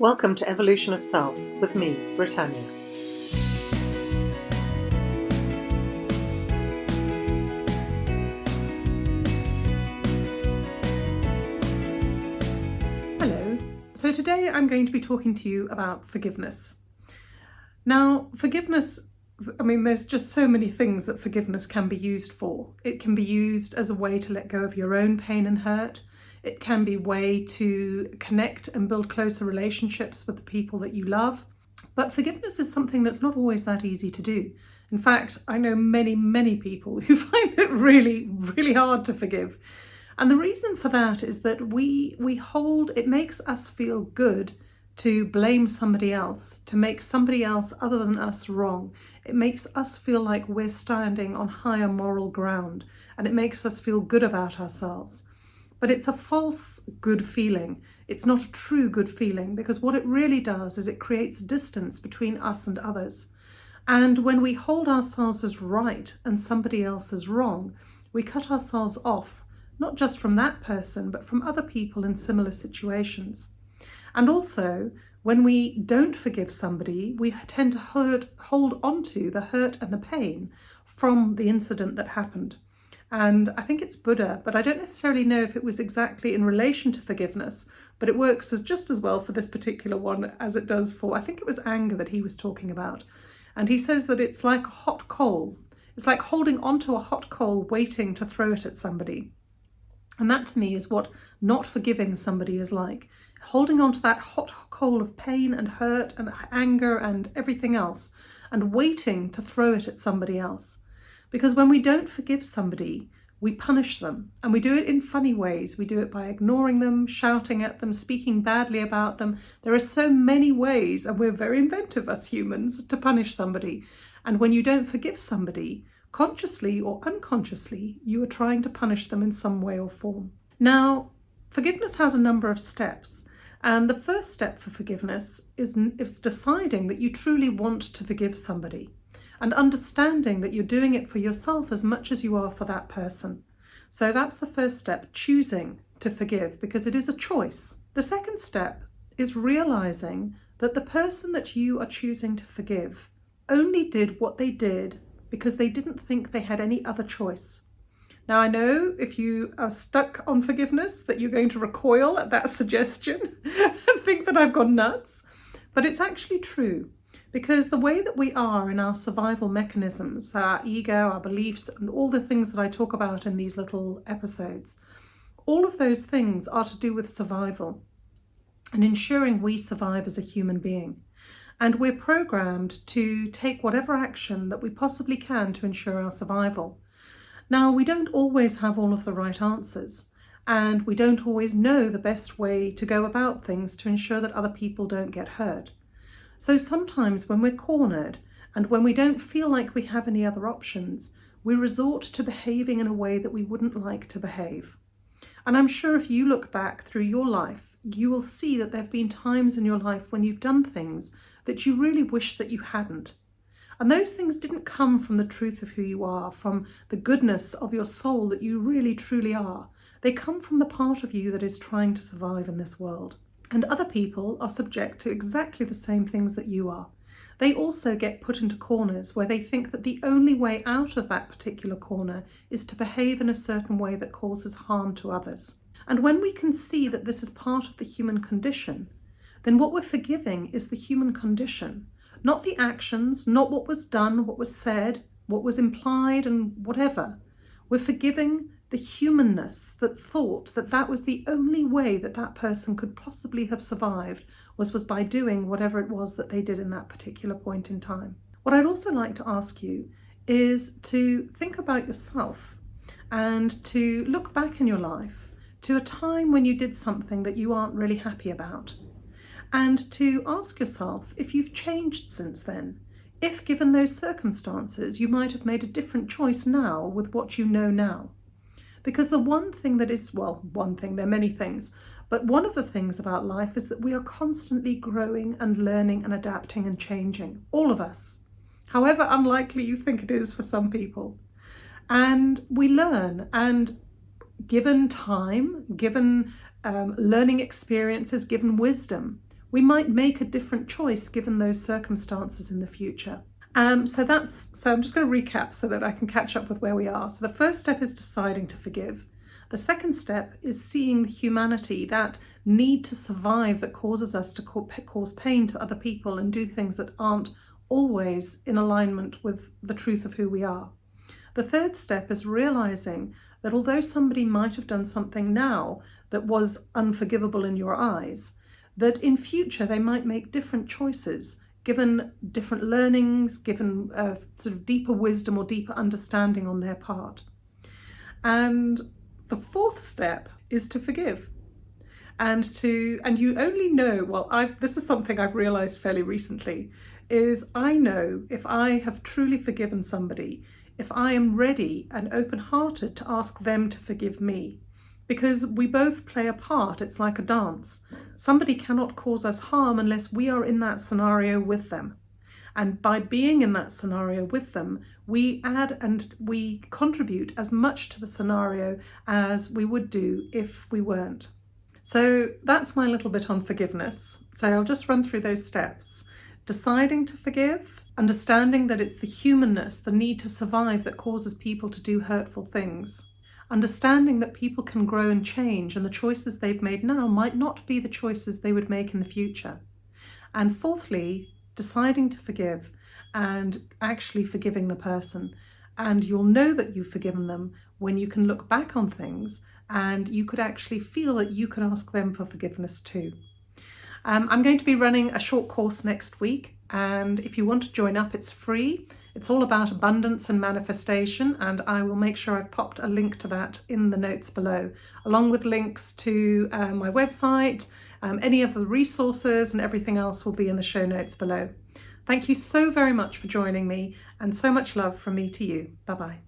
Welcome to Evolution of Self with me, Britannia. Hello. So today I'm going to be talking to you about forgiveness. Now, forgiveness, I mean, there's just so many things that forgiveness can be used for. It can be used as a way to let go of your own pain and hurt. It can be way to connect and build closer relationships with the people that you love. But forgiveness is something that's not always that easy to do. In fact, I know many, many people who find it really, really hard to forgive. And the reason for that is that we we hold it makes us feel good to blame somebody else, to make somebody else other than us wrong. It makes us feel like we're standing on higher moral ground and it makes us feel good about ourselves. But it's a false good feeling. It's not a true good feeling because what it really does is it creates distance between us and others. And when we hold ourselves as right and somebody else as wrong, we cut ourselves off, not just from that person, but from other people in similar situations. And also, when we don't forgive somebody, we tend to hurt, hold onto the hurt and the pain from the incident that happened. And I think it's Buddha, but I don't necessarily know if it was exactly in relation to forgiveness, but it works as just as well for this particular one as it does for, I think it was anger that he was talking about. And he says that it's like a hot coal. It's like holding onto a hot coal waiting to throw it at somebody. And that to me is what not forgiving somebody is like. Holding onto that hot coal of pain and hurt and anger and everything else and waiting to throw it at somebody else. Because when we don't forgive somebody, we punish them and we do it in funny ways. We do it by ignoring them, shouting at them, speaking badly about them. There are so many ways, and we're very inventive as humans, to punish somebody. And when you don't forgive somebody, consciously or unconsciously, you are trying to punish them in some way or form. Now, forgiveness has a number of steps. And the first step for forgiveness is, is deciding that you truly want to forgive somebody and understanding that you're doing it for yourself as much as you are for that person. So that's the first step, choosing to forgive, because it is a choice. The second step is realizing that the person that you are choosing to forgive only did what they did because they didn't think they had any other choice. Now, I know if you are stuck on forgiveness that you're going to recoil at that suggestion and think that I've gone nuts, but it's actually true. Because the way that we are in our survival mechanisms, our ego, our beliefs, and all the things that I talk about in these little episodes, all of those things are to do with survival and ensuring we survive as a human being. And we're programmed to take whatever action that we possibly can to ensure our survival. Now, we don't always have all of the right answers, and we don't always know the best way to go about things to ensure that other people don't get hurt. So sometimes when we're cornered and when we don't feel like we have any other options, we resort to behaving in a way that we wouldn't like to behave. And I'm sure if you look back through your life, you will see that there have been times in your life when you've done things that you really wish that you hadn't. And those things didn't come from the truth of who you are, from the goodness of your soul that you really truly are. They come from the part of you that is trying to survive in this world. And other people are subject to exactly the same things that you are. They also get put into corners where they think that the only way out of that particular corner is to behave in a certain way that causes harm to others. And when we can see that this is part of the human condition, then what we're forgiving is the human condition, not the actions, not what was done, what was said, what was implied and whatever. We're forgiving the humanness that thought that that was the only way that that person could possibly have survived was, was by doing whatever it was that they did in that particular point in time. What I'd also like to ask you is to think about yourself and to look back in your life to a time when you did something that you aren't really happy about and to ask yourself if you've changed since then. If given those circumstances, you might have made a different choice now with what you know now. Because the one thing that is, well, one thing, there are many things, but one of the things about life is that we are constantly growing and learning and adapting and changing, all of us, however unlikely you think it is for some people. And we learn, and given time, given um, learning experiences, given wisdom, we might make a different choice given those circumstances in the future. Um, so that's so I'm just going to recap so that I can catch up with where we are. So the first step is deciding to forgive. The second step is seeing the humanity, that need to survive that causes us to cause pain to other people and do things that aren't always in alignment with the truth of who we are. The third step is realizing that although somebody might have done something now that was unforgivable in your eyes, that in future they might make different choices given different learnings, given uh, sort of deeper wisdom or deeper understanding on their part. And the fourth step is to forgive and to and you only know well I this is something I've realized fairly recently is I know if I have truly forgiven somebody if I am ready and open-hearted to ask them to forgive me because we both play a part it's like a dance somebody cannot cause us harm unless we are in that scenario with them and by being in that scenario with them, we add and we contribute as much to the scenario as we would do if we weren't. So that's my little bit on forgiveness. So I'll just run through those steps. Deciding to forgive, understanding that it's the humanness, the need to survive that causes people to do hurtful things. Understanding that people can grow and change and the choices they've made now might not be the choices they would make in the future. And fourthly, deciding to forgive and actually forgiving the person. And you'll know that you've forgiven them when you can look back on things and you could actually feel that you can ask them for forgiveness too. Um, I'm going to be running a short course next week and if you want to join up it's free. It's all about abundance and manifestation and I will make sure I've popped a link to that in the notes below along with links to uh, my website, um, any of the resources and everything else will be in the show notes below. Thank you so very much for joining me and so much love from me to you. Bye bye.